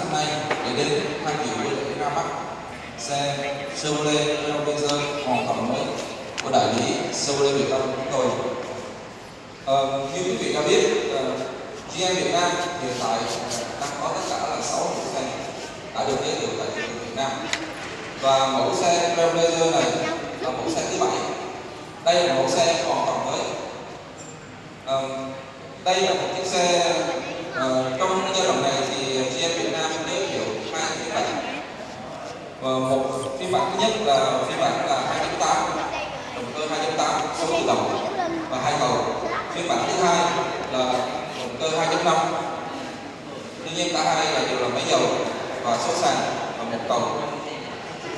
năm nay để đến tham dự với lễ ra mắt xe Chevrolet Trailblazer hoàn toàn mới của đại lý Chevrolet Việt Nam chúng tôi. Ờ, như quý vị đã biết, ờ, uh, GM Việt Nam hiện tại ờ, đang có tất cả là 6 mẫu xe đã được giới thiệu tại thị trường Việt Nam và mẫu xe Trailblazer này là mẫu xe thứ bảy. Đây là mẫu xe hoàn toàn mới. Uh, đây là một chiếc xe uh, trong và sẵn sàng và nhập khẩu.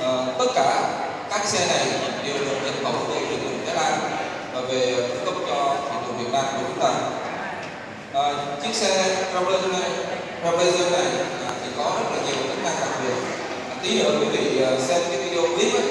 À, tất cả các xe này đều được nhập khẩu từ thị trường Thái Lan và về cung cấp cho thị trường Việt Nam của chúng ta. À, chiếc xe Trailblazer này, Trailblazer này à, thì có rất là nhiều tính năng đặc biệt. À, tí nữa quý vị ờ, xem cái video clip ấy,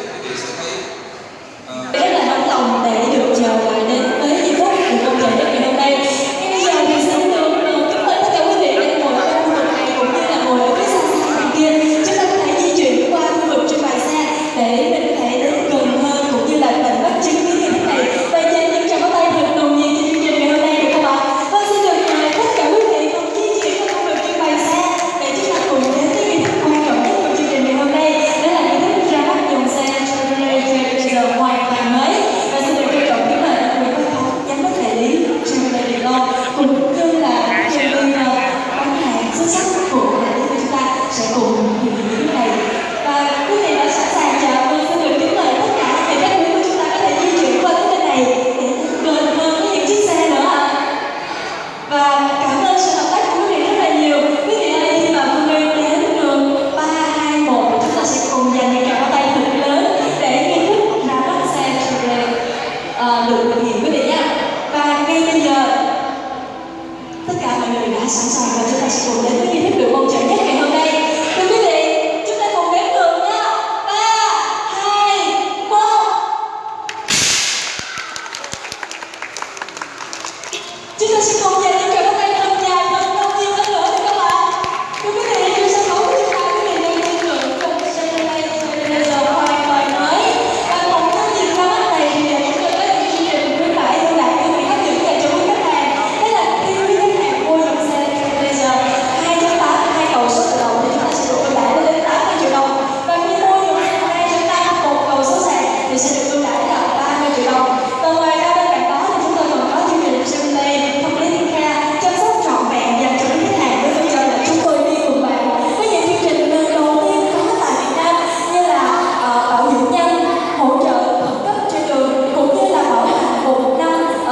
người đã sẵn sàng và chúng ta sẽ cùng đến với nghi thức được bầu trời nhất ngày hôm nay.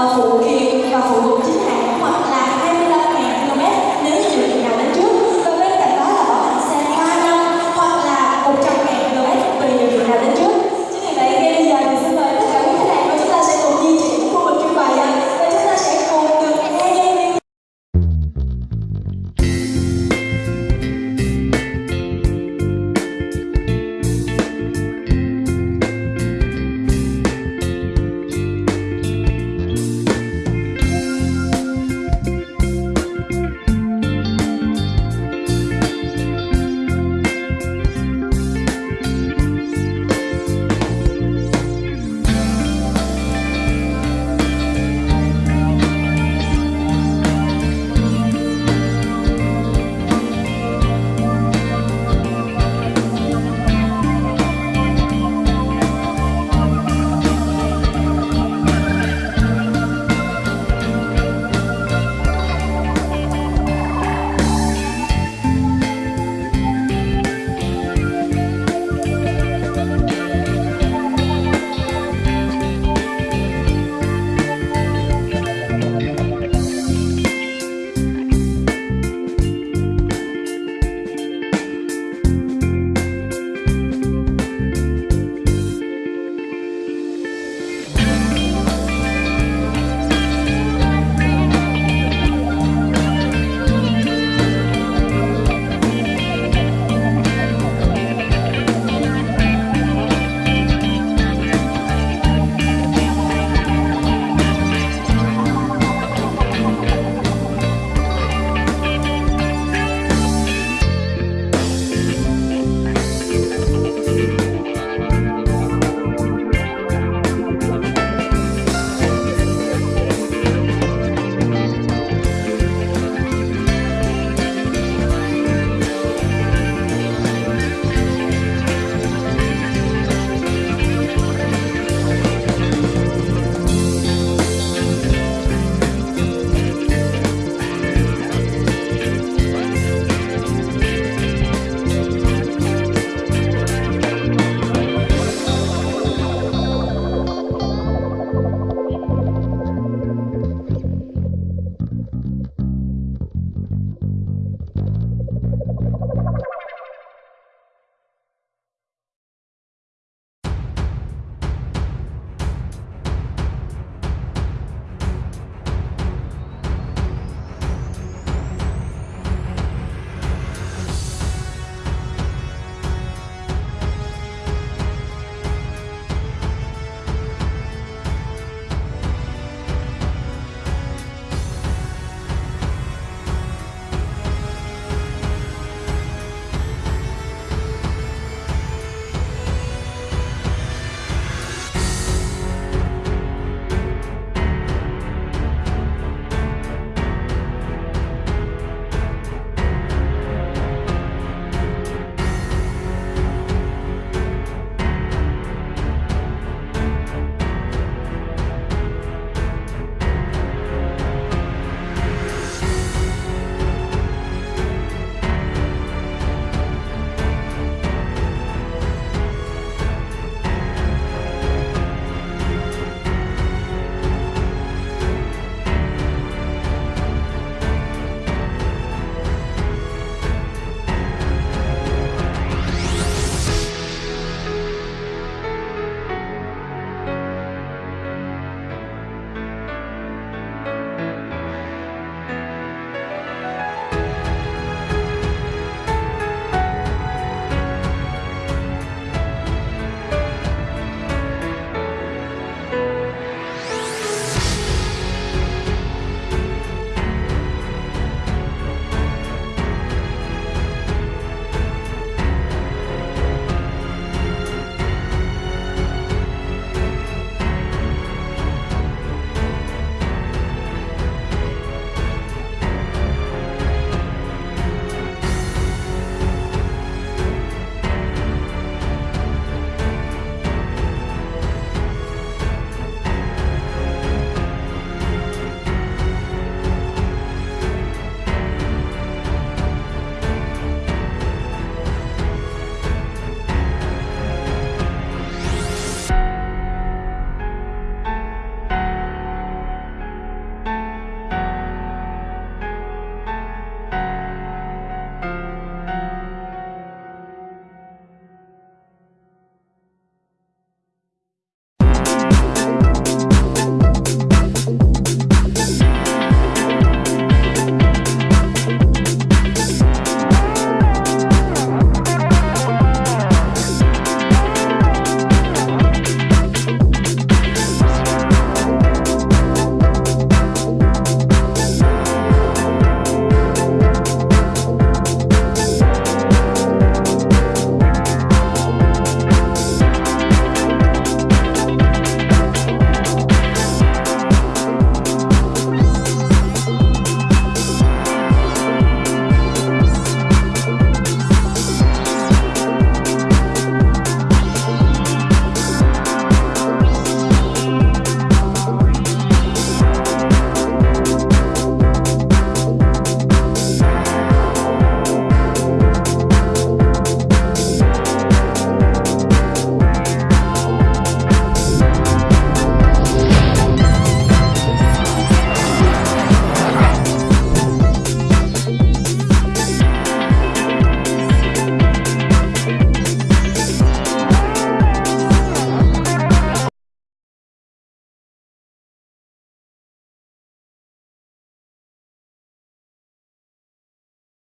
啊。